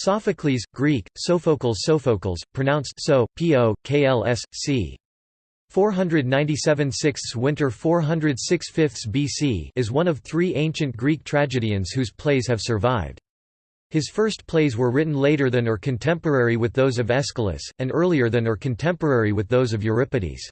Sophocles, Greek, Sophocles Sophocles, pronounced so, po, kls, c. 497 6 Winter 406 5 BC is one of three ancient Greek tragedians whose plays have survived. His first plays were written later than or contemporary with those of Aeschylus, and earlier than or contemporary with those of Euripides.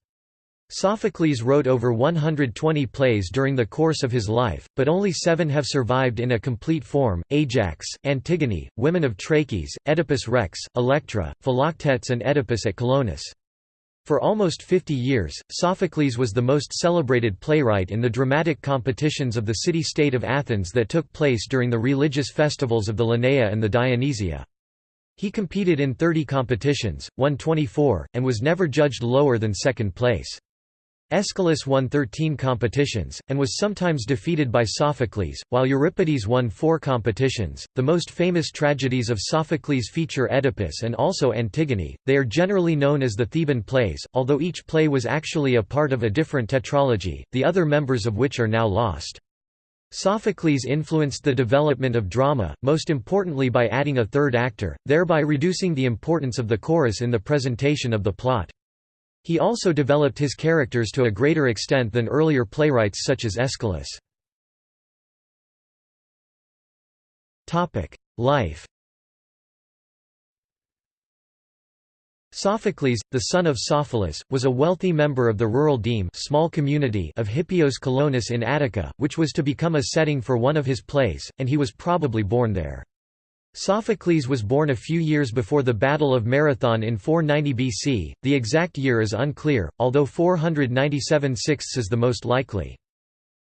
Sophocles wrote over 120 plays during the course of his life, but only seven have survived in a complete form, Ajax, Antigone, Women of Trachis, Oedipus Rex, Electra, Philoctetes and Oedipus at Colonus. For almost 50 years, Sophocles was the most celebrated playwright in the dramatic competitions of the city-state of Athens that took place during the religious festivals of the Lenaea and the Dionysia. He competed in 30 competitions, won 24, and was never judged lower than second place. Aeschylus won 13 competitions, and was sometimes defeated by Sophocles, while Euripides won four competitions. The most famous tragedies of Sophocles feature Oedipus and also Antigone. They are generally known as the Theban plays, although each play was actually a part of a different tetralogy, the other members of which are now lost. Sophocles influenced the development of drama, most importantly by adding a third actor, thereby reducing the importance of the chorus in the presentation of the plot. He also developed his characters to a greater extent than earlier playwrights such as Aeschylus. Life Sophocles, the son of Sophilus, was a wealthy member of the rural deme small community of Hippios Colonus in Attica, which was to become a setting for one of his plays, and he was probably born there. Sophocles was born a few years before the Battle of Marathon in 490 BC, the exact year is unclear, although 497 sixths is the most likely.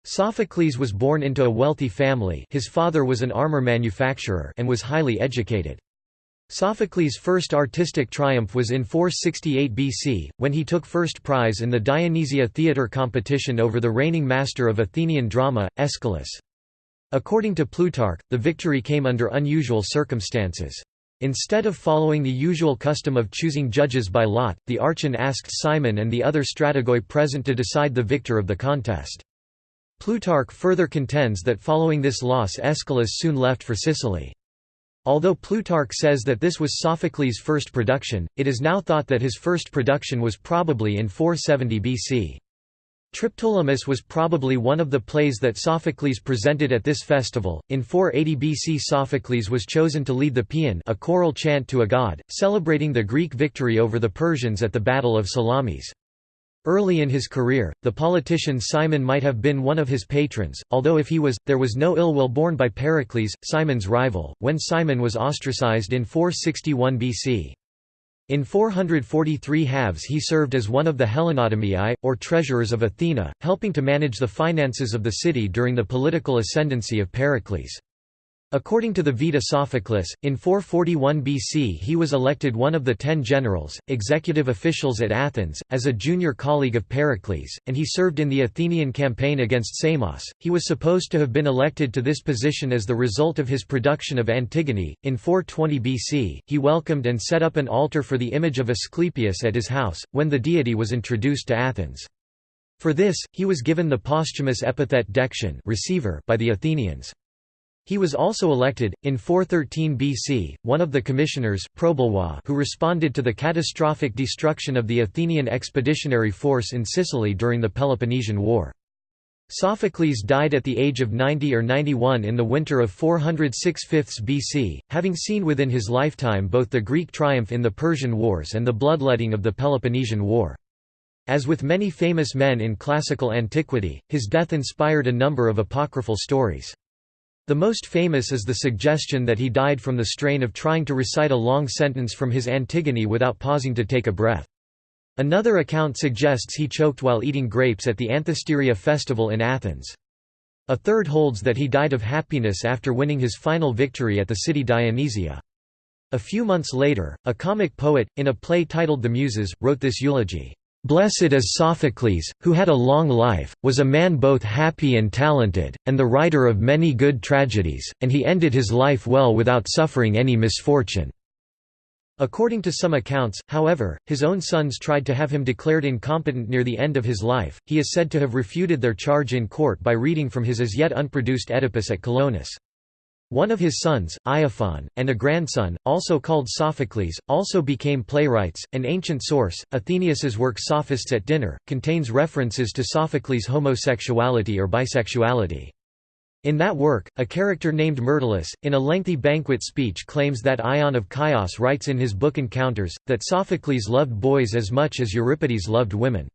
Sophocles was born into a wealthy family his father was an armor manufacturer and was highly educated. Sophocles' first artistic triumph was in 468 BC, when he took first prize in the Dionysia theatre competition over the reigning master of Athenian drama, Aeschylus. According to Plutarch, the victory came under unusual circumstances. Instead of following the usual custom of choosing judges by lot, the Archon asked Cimon and the other strategoi present to decide the victor of the contest. Plutarch further contends that following this loss Aeschylus soon left for Sicily. Although Plutarch says that this was Sophocles' first production, it is now thought that his first production was probably in 470 BC. Triptolemus was probably one of the plays that Sophocles presented at this festival. In 480 BC Sophocles was chosen to lead the paean a choral chant to a god, celebrating the Greek victory over the Persians at the Battle of Salamis. Early in his career, the politician Cimon might have been one of his patrons, although if he was, there was no ill will borne by Pericles, Cimon's rival, when Simon was ostracized in 461 BC. In 443 halves he served as one of the Hellenotamiae, or treasurers of Athena, helping to manage the finances of the city during the political ascendancy of Pericles. According to the Vita Sophocles, in 441 BC he was elected one of the ten generals, executive officials at Athens, as a junior colleague of Pericles, and he served in the Athenian campaign against Samos. He was supposed to have been elected to this position as the result of his production of Antigone. In 420 BC, he welcomed and set up an altar for the image of Asclepius at his house, when the deity was introduced to Athens. For this, he was given the posthumous epithet Dexion receiver by the Athenians. He was also elected, in 413 BC, one of the commissioners who responded to the catastrophic destruction of the Athenian expeditionary force in Sicily during the Peloponnesian War. Sophocles died at the age of 90 or 91 in the winter of 406 5 BC, having seen within his lifetime both the Greek triumph in the Persian Wars and the bloodletting of the Peloponnesian War. As with many famous men in classical antiquity, his death inspired a number of apocryphal stories. The most famous is the suggestion that he died from the strain of trying to recite a long sentence from his Antigone without pausing to take a breath. Another account suggests he choked while eating grapes at the Anthesteria festival in Athens. A third holds that he died of happiness after winning his final victory at the city Dionysia. A few months later, a comic poet, in a play titled The Muses, wrote this eulogy. Blessed is Sophocles, who had a long life, was a man both happy and talented, and the writer of many good tragedies, and he ended his life well without suffering any misfortune." According to some accounts, however, his own sons tried to have him declared incompetent near the end of his life. He is said to have refuted their charge in court by reading from his as yet unproduced Oedipus at Colonus. One of his sons, Iophon, and a grandson, also called Sophocles, also became playwrights. An ancient source, Athenaeus's work Sophists at Dinner, contains references to Sophocles' homosexuality or bisexuality. In that work, a character named Myrtilus, in a lengthy banquet speech claims that Ion of Chios writes in his book Encounters, that Sophocles loved boys as much as Euripides loved women.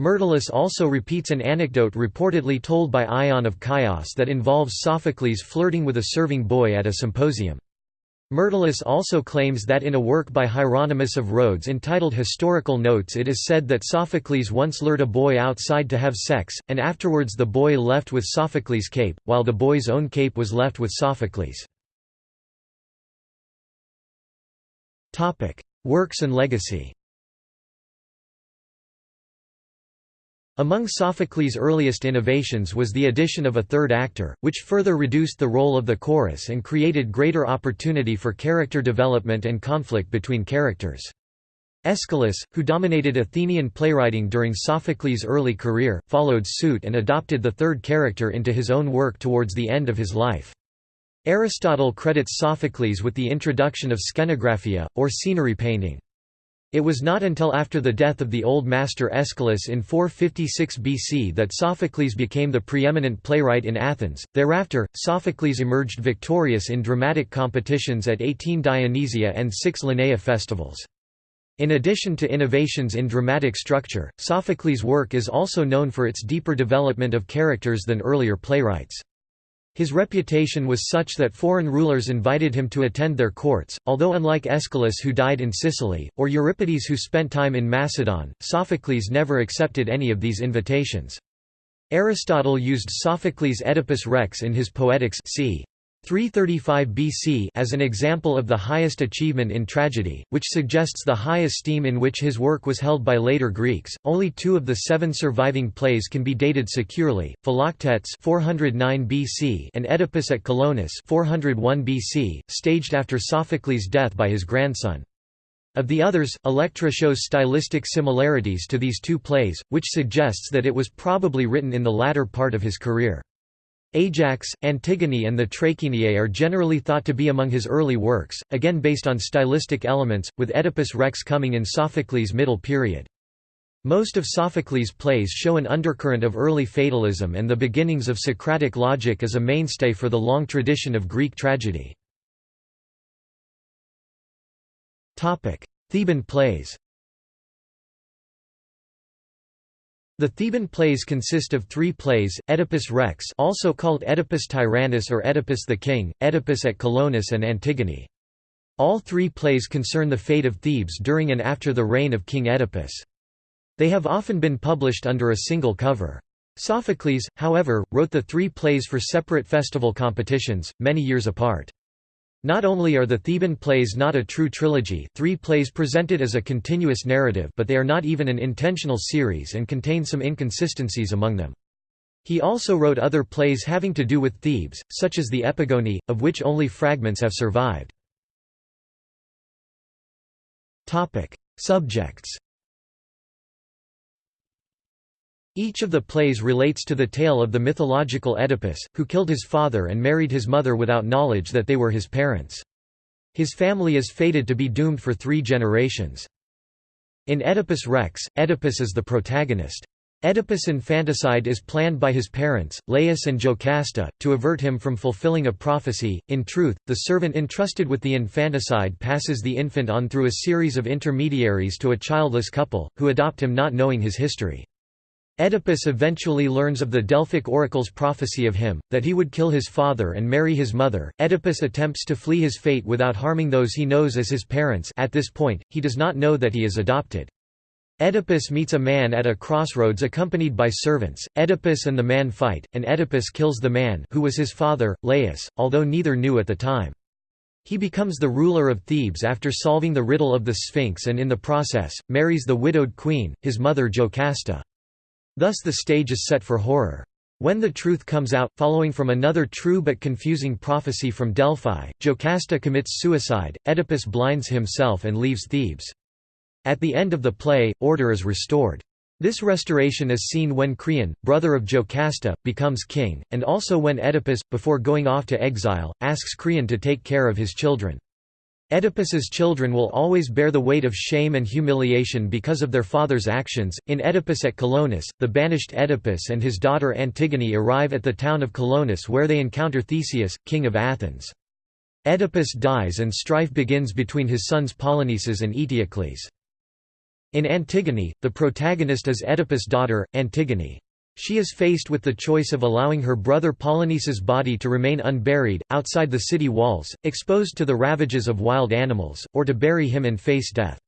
Myrtilus also repeats an anecdote reportedly told by Ion of Chios that involves Sophocles flirting with a serving boy at a symposium. Myrtilus also claims that in a work by Hieronymus of Rhodes entitled Historical Notes it is said that Sophocles once lured a boy outside to have sex, and afterwards the boy left with Sophocles' cape, while the boy's own cape was left with Sophocles. Works and legacy Among Sophocles' earliest innovations was the addition of a third actor, which further reduced the role of the chorus and created greater opportunity for character development and conflict between characters. Aeschylus, who dominated Athenian playwriting during Sophocles' early career, followed suit and adopted the third character into his own work towards the end of his life. Aristotle credits Sophocles with the introduction of skenographia, or scenery painting. It was not until after the death of the old master Aeschylus in 456 BC that Sophocles became the preeminent playwright in Athens. Thereafter, Sophocles emerged victorious in dramatic competitions at 18 Dionysia and 6 Lenaea festivals. In addition to innovations in dramatic structure, Sophocles' work is also known for its deeper development of characters than earlier playwrights. His reputation was such that foreign rulers invited him to attend their courts, although unlike Aeschylus who died in Sicily, or Euripides who spent time in Macedon, Sophocles never accepted any of these invitations. Aristotle used Sophocles' Oedipus Rex in his Poetics c. 335 BC as an example of the highest achievement in tragedy, which suggests the high esteem in which his work was held by later Greeks. Only two of the seven surviving plays can be dated securely: Philoctetes (409 BC) and Oedipus at Colonus (401 BC), staged after Sophocles' death by his grandson. Of the others, Electra shows stylistic similarities to these two plays, which suggests that it was probably written in the latter part of his career. Ajax, Antigone and the Trachiniae are generally thought to be among his early works, again based on stylistic elements, with Oedipus Rex coming in Sophocles' middle period. Most of Sophocles' plays show an undercurrent of early fatalism and the beginnings of Socratic logic as a mainstay for the long tradition of Greek tragedy. Theban plays The Theban plays consist of three plays, Oedipus Rex also called Oedipus Tyrannus or Oedipus the King, Oedipus at Colonus and Antigone. All three plays concern the fate of Thebes during and after the reign of King Oedipus. They have often been published under a single cover. Sophocles, however, wrote the three plays for separate festival competitions, many years apart. Not only are the Theban plays not a true trilogy three plays presented as a continuous narrative but they are not even an intentional series and contain some inconsistencies among them. He also wrote other plays having to do with Thebes, such as the Epigone, of which only fragments have survived. Subjects Each of the plays relates to the tale of the mythological Oedipus, who killed his father and married his mother without knowledge that they were his parents. His family is fated to be doomed for three generations. In Oedipus Rex, Oedipus is the protagonist. Oedipus' infanticide is planned by his parents, Laius and Jocasta, to avert him from fulfilling a prophecy. In truth, the servant entrusted with the infanticide passes the infant on through a series of intermediaries to a childless couple, who adopt him not knowing his history. Oedipus eventually learns of the Delphic oracle's prophecy of him, that he would kill his father and marry his mother. Oedipus attempts to flee his fate without harming those he knows as his parents at this point, he does not know that he is adopted. Oedipus meets a man at a crossroads accompanied by servants. Oedipus and the man fight, and Oedipus kills the man who was his father, Laius, although neither knew at the time. He becomes the ruler of Thebes after solving the riddle of the Sphinx and in the process, marries the widowed queen, his mother Jocasta. Thus the stage is set for horror. When the truth comes out, following from another true but confusing prophecy from Delphi, Jocasta commits suicide, Oedipus blinds himself and leaves Thebes. At the end of the play, order is restored. This restoration is seen when Creon, brother of Jocasta, becomes king, and also when Oedipus, before going off to exile, asks Creon to take care of his children. Oedipus's children will always bear the weight of shame and humiliation because of their father's actions. In Oedipus at Colonus, the banished Oedipus and his daughter Antigone arrive at the town of Colonus where they encounter Theseus, king of Athens. Oedipus dies and strife begins between his sons Polynices and Eteocles. In Antigone, the protagonist is Oedipus' daughter, Antigone. She is faced with the choice of allowing her brother Polynices' body to remain unburied, outside the city walls, exposed to the ravages of wild animals, or to bury him and face death.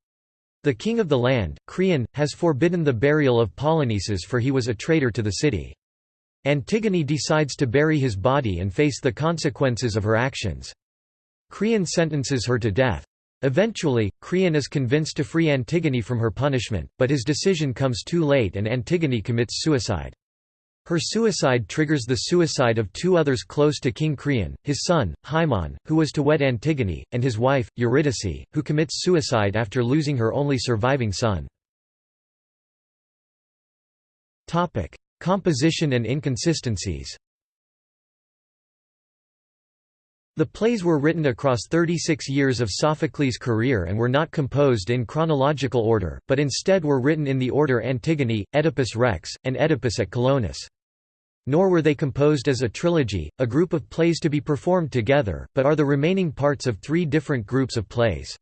The king of the land, Creon, has forbidden the burial of Polynices for he was a traitor to the city. Antigone decides to bury his body and face the consequences of her actions. Creon sentences her to death. Eventually, Creon is convinced to free Antigone from her punishment, but his decision comes too late and Antigone commits suicide. Her suicide triggers the suicide of two others close to King Creon, his son, Haemon, who was to wed Antigone, and his wife, Eurydice, who commits suicide after losing her only surviving son. Composition and inconsistencies the plays were written across 36 years of Sophocles' career and were not composed in chronological order, but instead were written in the order Antigone, Oedipus Rex, and Oedipus at Colonus. Nor were they composed as a trilogy, a group of plays to be performed together, but are the remaining parts of three different groups of plays.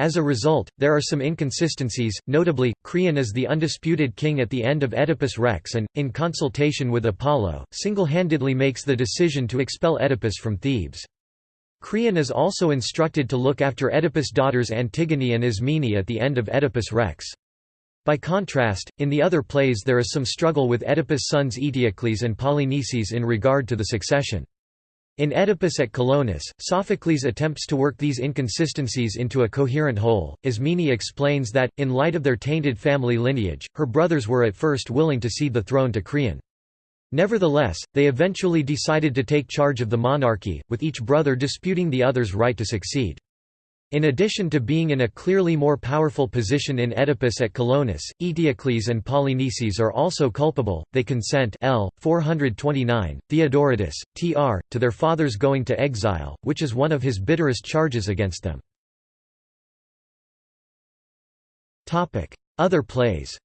As a result, there are some inconsistencies, notably, Creon is the undisputed king at the end of Oedipus Rex and, in consultation with Apollo, single-handedly makes the decision to expel Oedipus from Thebes. Creon is also instructed to look after Oedipus' daughters Antigone and Ismene at the end of Oedipus Rex. By contrast, in the other plays there is some struggle with Oedipus' sons Eteocles and Polynices in regard to the succession. In Oedipus at Colonus, Sophocles attempts to work these inconsistencies into a coherent whole. Ismene explains that, in light of their tainted family lineage, her brothers were at first willing to cede the throne to Creon. Nevertheless, they eventually decided to take charge of the monarchy, with each brother disputing the other's right to succeed. In addition to being in a clearly more powerful position in Oedipus at Colonus, Eteocles and Polynices are also culpable, they consent L. 429, Theodoridis, tr. to their fathers going to exile, which is one of his bitterest charges against them. Other plays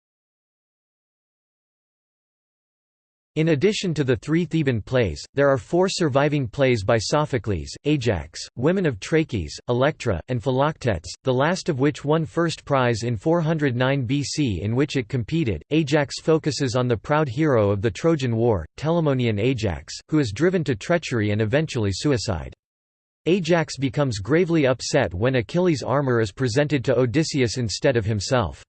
In addition to the three Theban plays, there are four surviving plays by Sophocles, Ajax, Women of Trachis, Electra, and Philoctetes, the last of which won first prize in 409 BC in which it competed. Ajax focuses on the proud hero of the Trojan War, Telamonian Ajax, who is driven to treachery and eventually suicide. Ajax becomes gravely upset when Achilles' armor is presented to Odysseus instead of himself.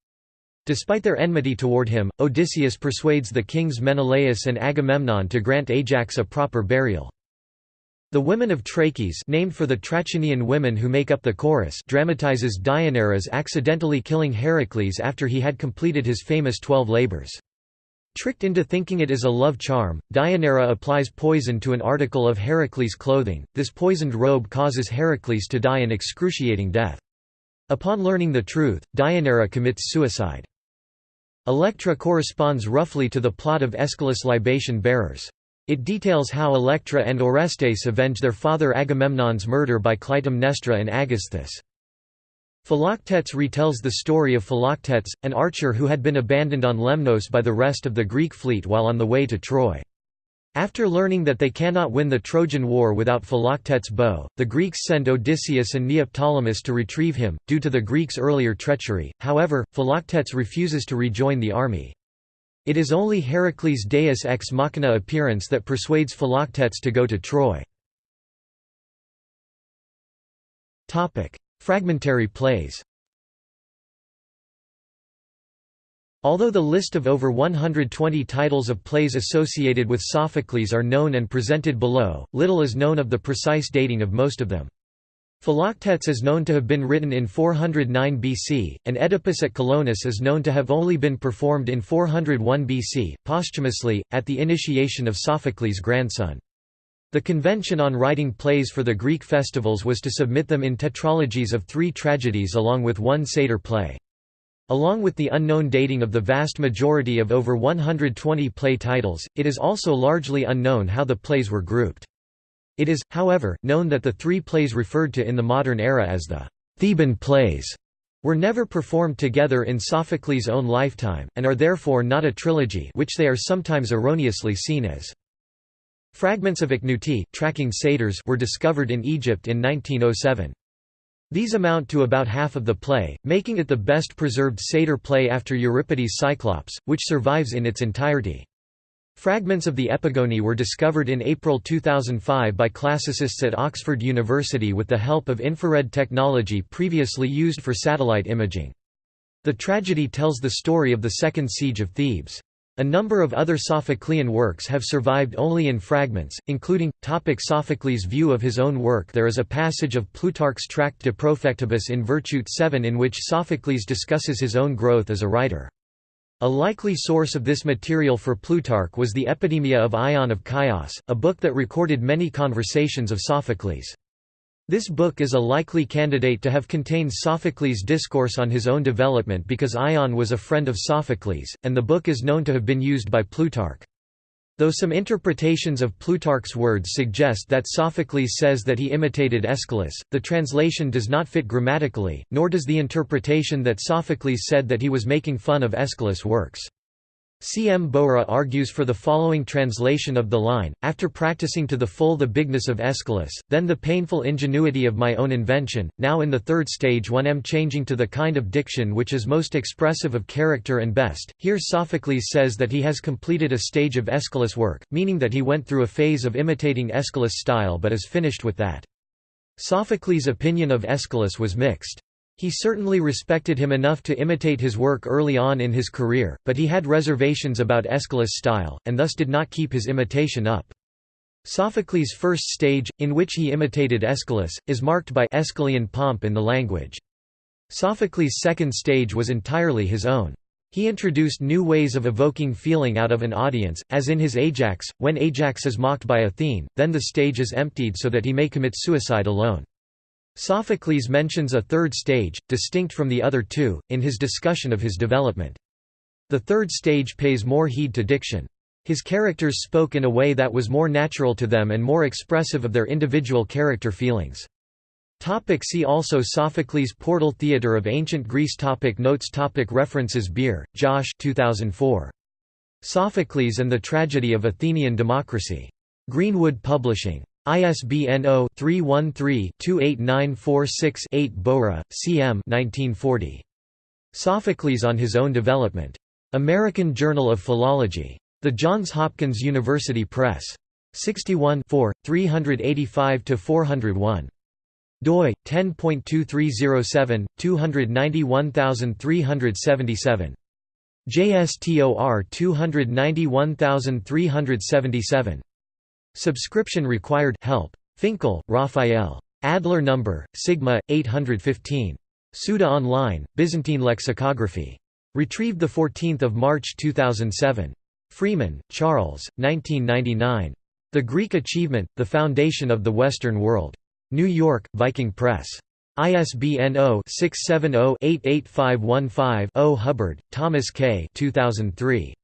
Despite their enmity toward him, Odysseus persuades the kings Menelaus and Agamemnon to grant Ajax a proper burial. The Women of Trachis named for the Trachinian women who make up the chorus dramatizes Deianira's accidentally killing Heracles after he had completed his famous Twelve Labors. Tricked into thinking it is a love charm, Deianira applies poison to an article of Heracles' clothing, this poisoned robe causes Heracles to die an excruciating death. Upon learning the truth, Deianira commits suicide. Electra corresponds roughly to the plot of Aeschylus' Libation Bearers. It details how Electra and Orestes avenge their father Agamemnon's murder by Clytemnestra and Aegisthus. Philoctetes retells the story of Philoctetes, an archer who had been abandoned on Lemnos by the rest of the Greek fleet while on the way to Troy. After learning that they cannot win the Trojan War without Philoctetes' bow, the Greeks send Odysseus and Neoptolemus to retrieve him, due to the Greeks' earlier treachery, however, Philoctetes refuses to rejoin the army. It is only Heracles' deus ex machina appearance that persuades Philoctetes to go to Troy. Fragmentary plays Although the list of over 120 titles of plays associated with Sophocles are known and presented below, little is known of the precise dating of most of them. Philoctetes is known to have been written in 409 BC, and Oedipus at Colonus is known to have only been performed in 401 BC, posthumously, at the initiation of Sophocles' grandson. The convention on writing plays for the Greek festivals was to submit them in tetralogies of three tragedies along with one satyr play. Along with the unknown dating of the vast majority of over 120 play titles, it is also largely unknown how the plays were grouped. It is, however, known that the three plays referred to in the modern era as the Theban plays were never performed together in Sophocles' own lifetime, and are therefore not a trilogy which they are sometimes erroneously seen as. Fragments of Ichneutae tracking satyrs were discovered in Egypt in 1907. These amount to about half of the play, making it the best preserved satyr play after Euripides' Cyclops, which survives in its entirety. Fragments of the Epigoni were discovered in April 2005 by classicists at Oxford University with the help of infrared technology previously used for satellite imaging. The tragedy tells the story of the Second Siege of Thebes. A number of other Sophoclean works have survived only in fragments, including, topic Sophocles' view of his own work There is a passage of Plutarch's tract De Profectibus in Virtute 7 in which Sophocles discusses his own growth as a writer. A likely source of this material for Plutarch was the Epidemia of Ion of Chios, a book that recorded many conversations of Sophocles. This book is a likely candidate to have contained Sophocles' discourse on his own development because Ion was a friend of Sophocles, and the book is known to have been used by Plutarch. Though some interpretations of Plutarch's words suggest that Sophocles says that he imitated Aeschylus, the translation does not fit grammatically, nor does the interpretation that Sophocles said that he was making fun of Aeschylus' works. C. M. Bowra argues for the following translation of the line, after practicing to the full the bigness of Aeschylus, then the painful ingenuity of my own invention, now in the third stage one am changing to the kind of diction which is most expressive of character and best. Here Sophocles says that he has completed a stage of Aeschylus' work, meaning that he went through a phase of imitating Aeschylus' style but is finished with that. Sophocles' opinion of Aeschylus was mixed. He certainly respected him enough to imitate his work early on in his career, but he had reservations about Aeschylus' style, and thus did not keep his imitation up. Sophocles' first stage, in which he imitated Aeschylus, is marked by Aeschylean pomp in the language. Sophocles' second stage was entirely his own. He introduced new ways of evoking feeling out of an audience, as in his Ajax, when Ajax is mocked by Athene, then the stage is emptied so that he may commit suicide alone. Sophocles mentions a third stage, distinct from the other two, in his discussion of his development. The third stage pays more heed to diction. His characters spoke in a way that was more natural to them and more expressive of their individual character feelings. Topic see also Sophocles Portal Theatre of Ancient Greece topic Notes topic References Beer, Josh 2004. Sophocles and the Tragedy of Athenian Democracy. Greenwood Publishing. ISBN 0-313-28946-8 Bowra, C.M. 1940. Sophocles on His Own Development. American Journal of Philology. The Johns Hopkins University Press. 61 385–401. doi, 10.2307, 291377. JSTOR 291377. Subscription required help. Finkel, Raphael. Adler number, Sigma, 815. Suda Online, Byzantine Lexicography. Retrieved 14 March 2007. Freeman, Charles, 1999. The Greek Achievement, The Foundation of the Western World. New York, Viking Press. ISBN 0-670-88515-0 Hubbard, Thomas K. 2003.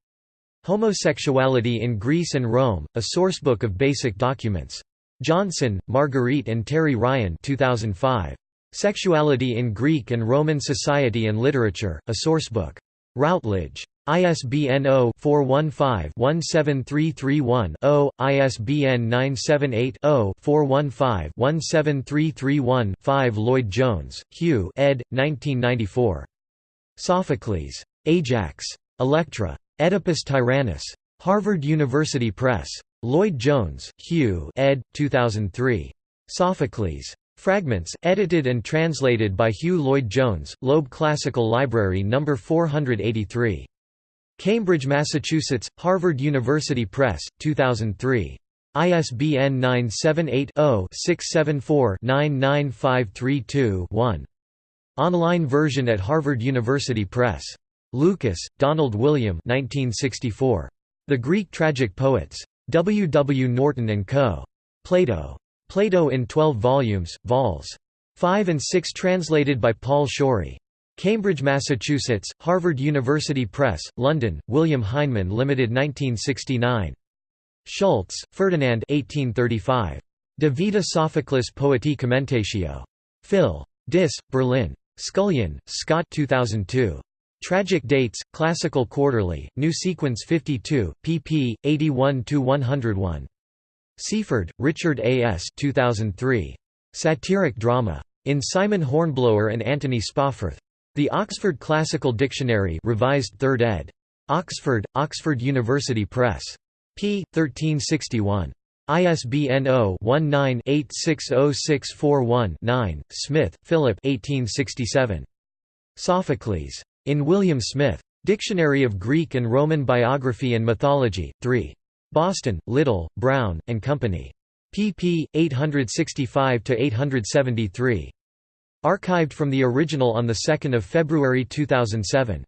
Homosexuality in Greece and Rome, a sourcebook of basic documents. Johnson, Marguerite and Terry Ryan 2005. Sexuality in Greek and Roman Society and Literature, a sourcebook. Routledge. ISBN 0-415-17331-0, ISBN 978-0-415-17331-5 Lloyd-Jones, Hugh ed. 1994. Sophocles. Ajax. Electra. Oedipus Tyrannus. Harvard University Press. Lloyd-Jones, Hugh ed. 2003. Sophocles. Fragments, edited and translated by Hugh Lloyd-Jones, Loeb Classical Library No. 483. Cambridge, Massachusetts, Harvard University Press, 2003. ISBN 978-0-674-99532-1. Online version at Harvard University Press. Lucas, Donald William 1964. The Greek Tragic Poets. W. W. Norton & Co. Plato. Plato in 12 volumes, vols. 5 and 6 translated by Paul Shorey. Cambridge, Massachusetts, Harvard University Press, London, William Heinemann Limited 1969. Schultz, Ferdinand 1835. De Vita Sophocles Poeti Commentatio. Phil. Dis, Berlin. Scullion, Scott 2002. Tragic Dates, Classical Quarterly, New Sequence 52, pp. 81–101. Seaford, Richard A. S. 2003. Satiric Drama. In Simon Hornblower and Anthony Spawforth. The Oxford Classical Dictionary revised 3rd ed. Oxford, Oxford University Press. p. 1361. ISBN 0-19-860641-9, Smith, Philip 1867. Sophocles. In William Smith. Dictionary of Greek and Roman Biography and Mythology, 3. Boston, Little, Brown, and Company. pp. 865–873. Archived from the original on 2 February 2007.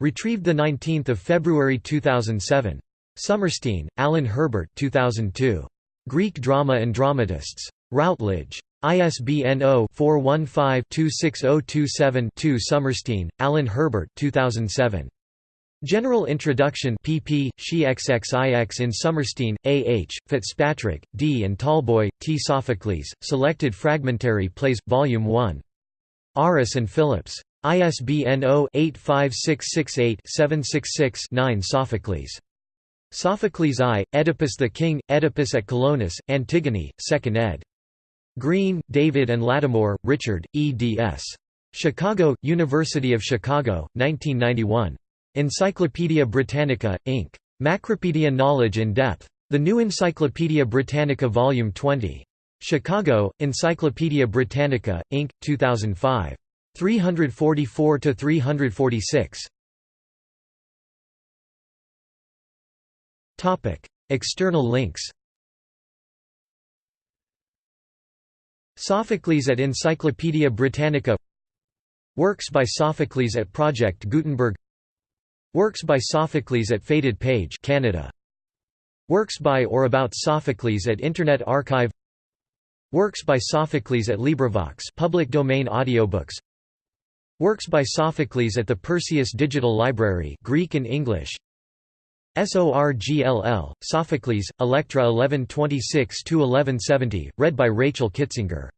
Retrieved 19 February 2007. Sommerstein, Alan Herbert 2002. Greek Drama and Dramatists. Routledge. ISBN 0-415-26027-2 Sommerstein, Alan Herbert 2007. General Introduction pp. XXIX in Sommerstein, A. H., Fitzpatrick, D. and Talboy, T. Sophocles, Selected Fragmentary Plays, Volume 1. Aris and Phillips. ISBN 0-85668-766-9 Sophocles. Sophocles I, Oedipus the King, Oedipus at Colonus, Antigone, 2nd ed. Grene, David and Lattimore, Richard, eds. Chicago, University of Chicago, 1991. Encyclopædia Britannica, Inc. Macropedia Knowledge in Depth. The New Encyclopaedia Britannica Volume 20. Chicago, Encyclopædia Britannica, Inc., 2005. 344–346. External links Sophocles at Encyclopædia Britannica. Works by Sophocles at Project Gutenberg. Works by Sophocles at Faded Page Canada. Works by or about Sophocles at Internet Archive. Works by Sophocles at LibriVox public domain audiobooks. Works by Sophocles at the Perseus Digital Library Greek and English SORGLL, Sophocles, Electra 1126–1170, read by Rachel Kitzinger